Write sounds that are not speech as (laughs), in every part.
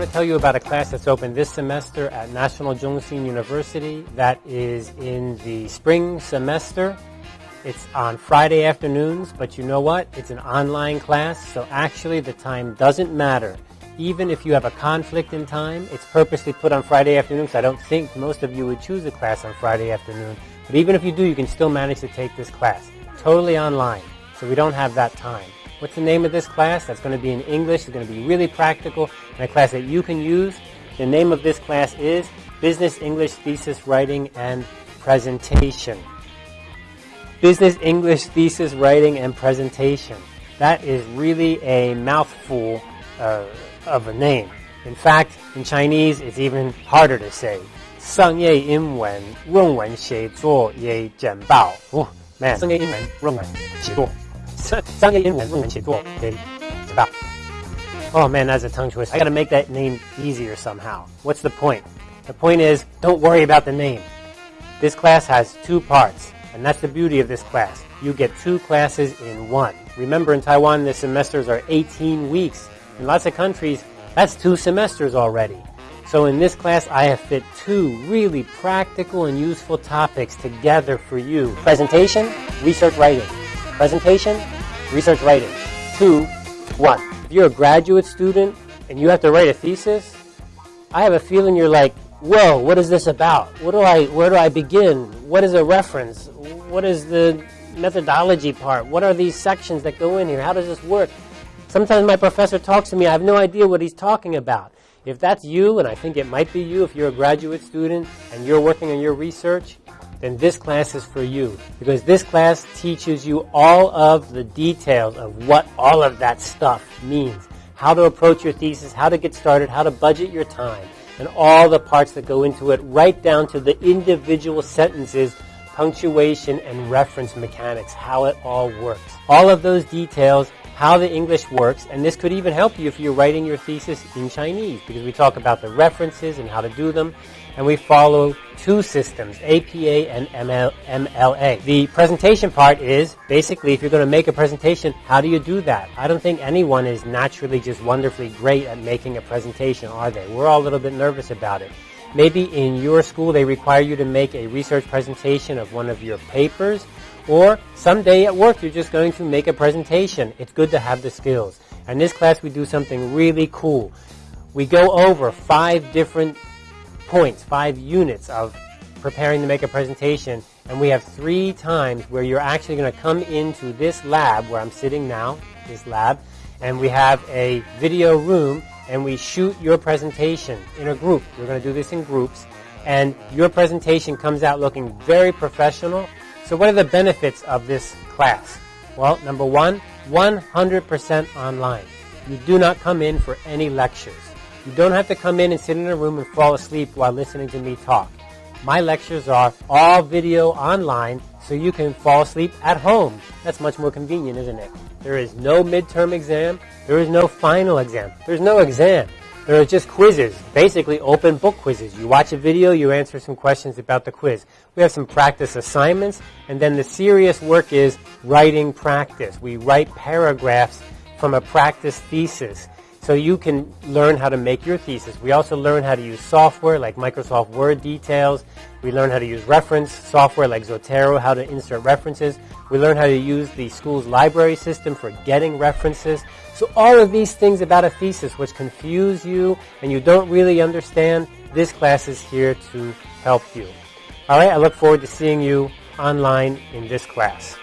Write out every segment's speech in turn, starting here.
want to tell you about a class that's open this semester at National Zhongxin University that is in the spring semester. It's on Friday afternoons, but you know what? It's an online class, so actually the time doesn't matter. Even if you have a conflict in time, it's purposely put on Friday afternoons. I don't think most of you would choose a class on Friday afternoon, but even if you do, you can still manage to take this class. Totally online, so we don't have that time. What's the name of this class? That's going to be in English. It's going to be really practical and a class that you can use. The name of this class is Business English Thesis Writing and Presentation. Business English Thesis Writing and Presentation. That is really a mouthful uh, of a name. In fact, in Chinese, it's even harder to say. 商业英文论文写作也简报。Oh man，商业英文论文写作。 (laughs) Oh man, that's a tongue twist. I gotta make that name easier somehow. What's the point? The point is, don't worry about the name. This class has two parts, and that's the beauty of this class. You get two classes in one. Remember, in Taiwan, the semesters are 18 weeks. In lots of countries, that's two semesters already. So in this class, I have fit two really practical and useful topics together for you. Presentation, research writing. Presentation, research writing. Two, one. If you're a graduate student and you have to write a thesis, I have a feeling you're like, whoa, what is this about? What do I, where do I begin? What is a reference? What is the methodology part? What are these sections that go in here? How does this work? Sometimes my professor talks to me, I have no idea what he's talking about. If that's you, and I think it might be you if you're a graduate student and you're working on your research, then this class is for you because this class teaches you all of the details of what all of that stuff means. How to approach your thesis, how to get started, how to budget your time, and all the parts that go into it, right down to the individual sentences, punctuation, and reference mechanics, how it all works. All of those details how the English works, and this could even help you if you're writing your thesis in Chinese, because we talk about the references and how to do them, and we follow two systems, APA and ML, MLA. The presentation part is basically if you're going to make a presentation, how do you do that? I don't think anyone is naturally just wonderfully great at making a presentation, are they? We're all a little bit nervous about it. Maybe in your school they require you to make a research presentation of one of your papers, or someday at work you're just going to make a presentation. It's good to have the skills. In this class we do something really cool. We go over five different points, five units of preparing to make a presentation and we have three times where you're actually going to come into this lab where I'm sitting now, this lab, and we have a video room and we shoot your presentation in a group. We're going to do this in groups and your presentation comes out looking very professional so what are the benefits of this class? Well, number one, 100% online. You do not come in for any lectures. You don't have to come in and sit in a room and fall asleep while listening to me talk. My lectures are all video online so you can fall asleep at home. That's much more convenient, isn't it? There is no midterm exam. There is no final exam. There's no exam. There are just quizzes, basically open book quizzes. You watch a video, you answer some questions about the quiz. We have some practice assignments, and then the serious work is writing practice. We write paragraphs from a practice thesis. So you can learn how to make your thesis. We also learn how to use software like Microsoft Word details. We learn how to use reference software like Zotero, how to insert references. We learn how to use the school's library system for getting references. So all of these things about a thesis which confuse you and you don't really understand, this class is here to help you. Alright, I look forward to seeing you online in this class.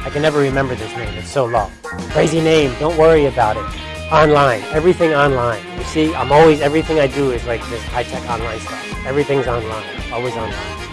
I can never remember this name. It's so long. Crazy name. Don't worry about it. Online. Everything online. You see, I'm always, everything I do is like this high-tech online stuff. Everything's online. Always online.